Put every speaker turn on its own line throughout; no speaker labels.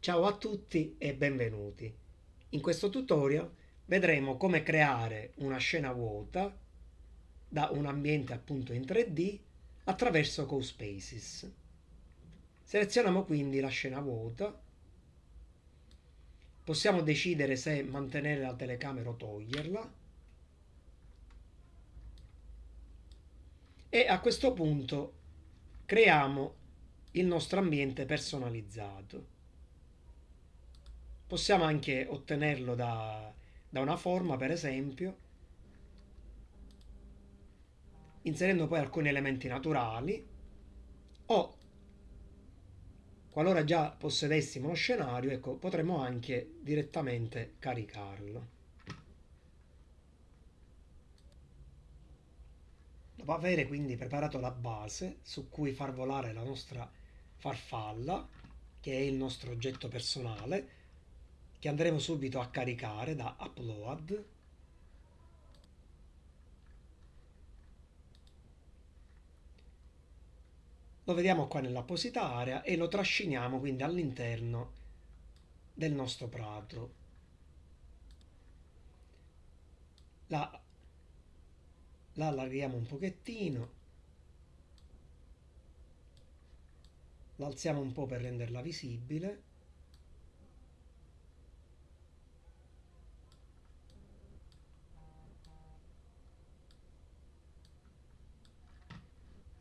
Ciao a tutti e benvenuti. In questo tutorial vedremo come creare una scena vuota da un ambiente appunto in 3D attraverso CoSpaces. Selezioniamo quindi la scena vuota. Possiamo decidere se mantenere la telecamera o toglierla. E a questo punto creiamo il nostro ambiente personalizzato. Possiamo anche ottenerlo da, da una forma, per esempio, inserendo poi alcuni elementi naturali o qualora già possedessimo lo scenario, ecco, potremmo anche direttamente caricarlo. Dopo avere quindi preparato la base su cui far volare la nostra farfalla, che è il nostro oggetto personale, che andremo subito a caricare da upload. Lo vediamo qua nell'apposita area e lo trasciniamo quindi all'interno del nostro prato. La, la allarghiamo un pochettino. L'alziamo un po' per renderla visibile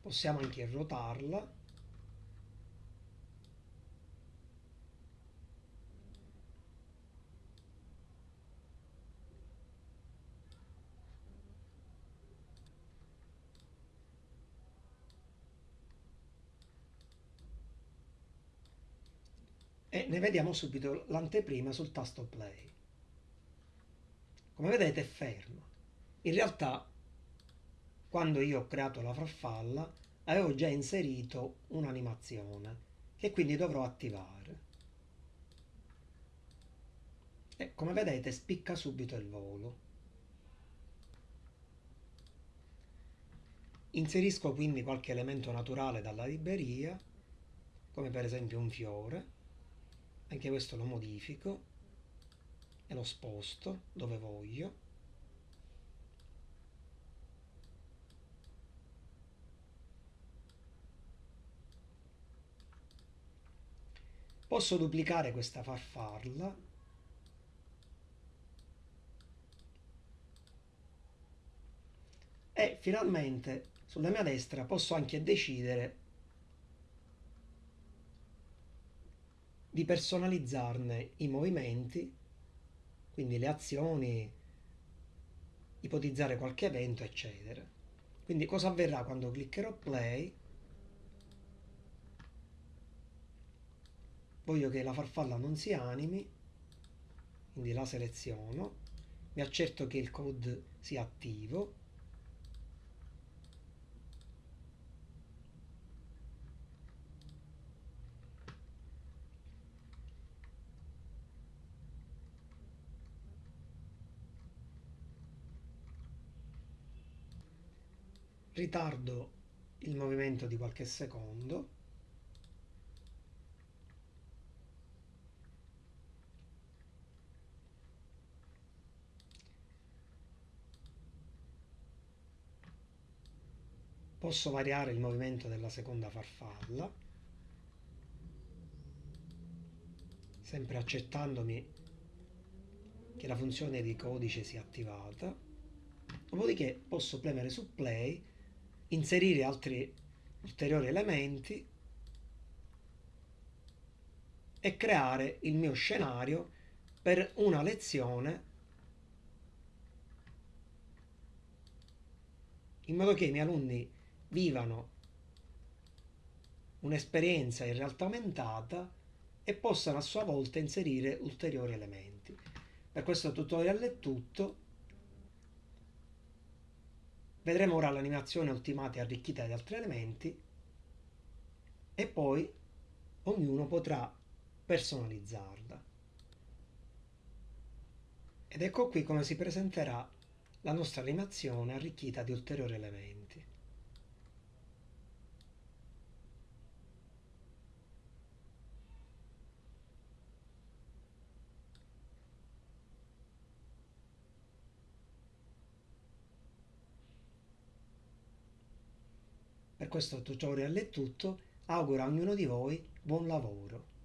possiamo anche ruotarla e ne vediamo subito l'anteprima sul tasto play. Come vedete è ferma. In realtà quando io ho creato la farfalla avevo già inserito un'animazione che quindi dovrò attivare. E come vedete spicca subito il volo. Inserisco quindi qualche elemento naturale dalla libreria, come per esempio un fiore, anche questo lo modifico e lo sposto dove voglio. Posso duplicare questa farfalla e finalmente sulla mia destra posso anche decidere di personalizzarne i movimenti, quindi le azioni, ipotizzare qualche evento, eccetera. Quindi cosa avverrà quando cliccherò play? Voglio che la farfalla non si animi quindi la seleziono. Mi accerto che il code sia attivo. Ritardo il movimento di qualche secondo posso variare il movimento della seconda farfalla? Sempre accettandomi che la funzione di codice sia attivata. Dopodiché posso premere su play inserire altri ulteriori elementi e creare il mio scenario per una lezione in modo che i miei alunni vivano un'esperienza in realtà aumentata e possano a sua volta inserire ulteriori elementi. Per questo tutorial è tutto. Vedremo ora l'animazione ultimata e arricchita di altri elementi e poi ognuno potrà personalizzarla. Ed ecco qui come si presenterà la nostra animazione arricchita di ulteriori elementi. Per questo tutorial è tutto, auguro a ognuno di voi buon lavoro.